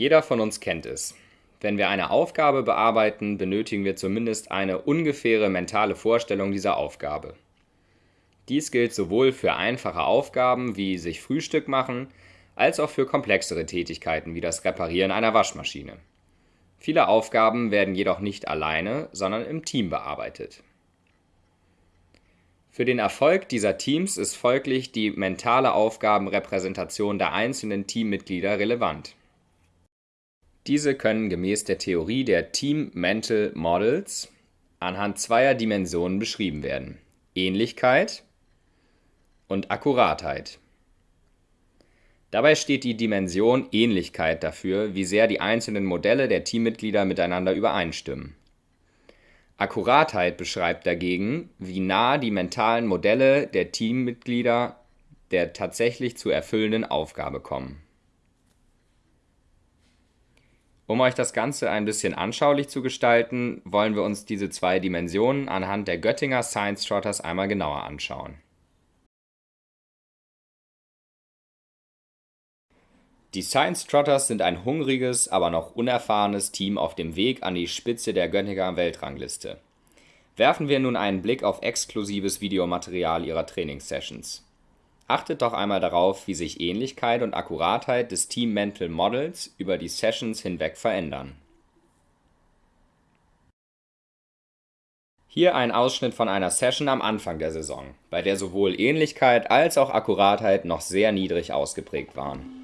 Jeder von uns kennt es. Wenn wir eine Aufgabe bearbeiten, benötigen wir zumindest eine ungefähre mentale Vorstellung dieser Aufgabe. Dies gilt sowohl für einfache Aufgaben wie sich Frühstück machen, als auch für komplexere Tätigkeiten wie das Reparieren einer Waschmaschine. Viele Aufgaben werden jedoch nicht alleine, sondern im Team bearbeitet. Für den Erfolg dieser Teams ist folglich die mentale Aufgabenrepräsentation der einzelnen Teammitglieder relevant. Diese können gemäß der Theorie der Team Mental Models anhand zweier Dimensionen beschrieben werden: Ähnlichkeit und Akkuratheit. Dabei steht die Dimension Ähnlichkeit dafür, wie sehr die einzelnen Modelle der Teammitglieder miteinander übereinstimmen. Akkuratheit beschreibt dagegen, wie nah die mentalen Modelle der Teammitglieder der tatsächlich zu erfüllenden Aufgabe kommen um euch das Ganze ein bisschen anschaulich zu gestalten, wollen wir uns diese zwei Dimensionen anhand der Göttinger Science Trotters einmal genauer anschauen. Die Science Trotters sind ein hungriges, aber noch unerfahrenes Team auf dem Weg an die Spitze der Göttinger Weltrangliste. Werfen wir nun einen Blick auf exklusives Videomaterial ihrer Trainingssessions. Achtet doch einmal darauf, wie sich Ähnlichkeit und Akkuratheit des Team Mental Models über die Sessions hinweg verändern. Hier ein Ausschnitt von einer Session am Anfang der Saison, bei der sowohl Ähnlichkeit als auch Akkuratheit noch sehr niedrig ausgeprägt waren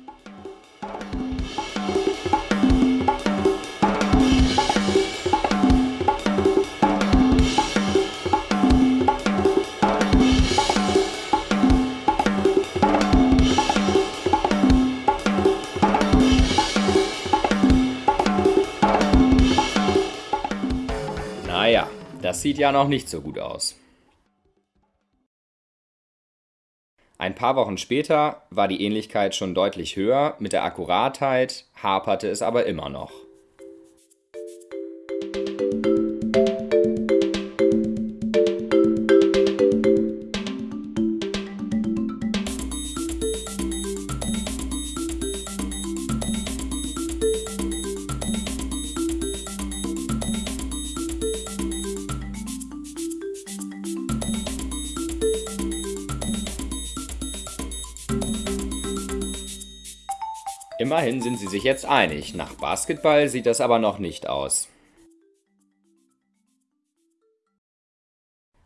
Das sieht ja noch nicht so gut aus. Ein paar Wochen später war die Ähnlichkeit schon deutlich höher, mit der Akkuratheit haperte es aber immer noch. Immerhin sind sie sich jetzt einig, nach Basketball sieht das aber noch nicht aus.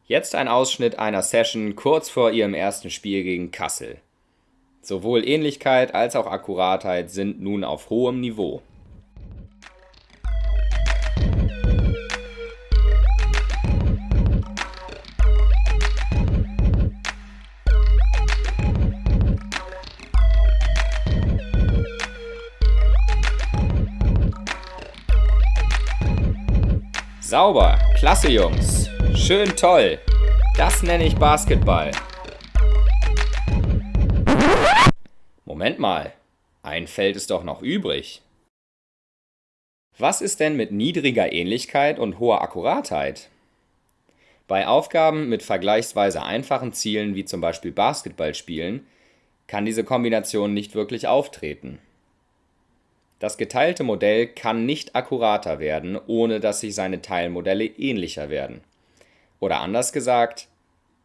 Jetzt ein Ausschnitt einer Session kurz vor ihrem ersten Spiel gegen Kassel. Sowohl Ähnlichkeit als auch Akkuratheit sind nun auf hohem Niveau. Sauber. Klasse, Jungs. Schön toll. Das nenne ich Basketball. Moment mal. Ein Feld ist doch noch übrig. Was ist denn mit niedriger Ähnlichkeit und hoher Akkuratheit? Bei Aufgaben mit vergleichsweise einfachen Zielen wie zum Beispiel Basketballspielen kann diese Kombination nicht wirklich auftreten. Das geteilte Modell kann nicht akkurater werden, ohne dass sich seine Teilmodelle ähnlicher werden. Oder anders gesagt,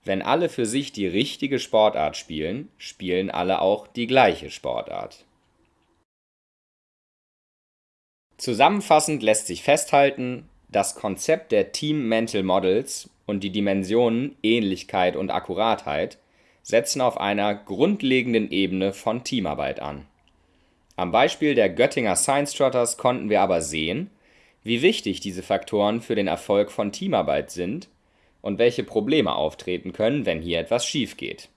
wenn alle für sich die richtige Sportart spielen, spielen alle auch die gleiche Sportart. Zusammenfassend lässt sich festhalten, das Konzept der Team Mental Models und die Dimensionen Ähnlichkeit und Akkuratheit setzen auf einer grundlegenden Ebene von Teamarbeit an am Beispiel der Göttinger Science Trotters konnten wir aber sehen, wie wichtig diese Faktoren für den Erfolg von Teamarbeit sind und welche Probleme auftreten können, wenn hier etwas schief geht.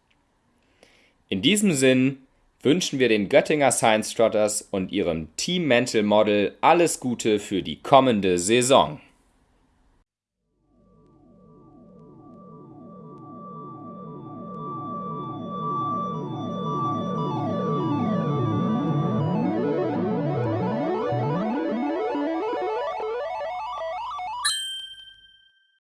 In diesem Sinn wünschen wir den Göttinger Science Trotters und ihrem Team Mental Model alles Gute für die kommende Saison.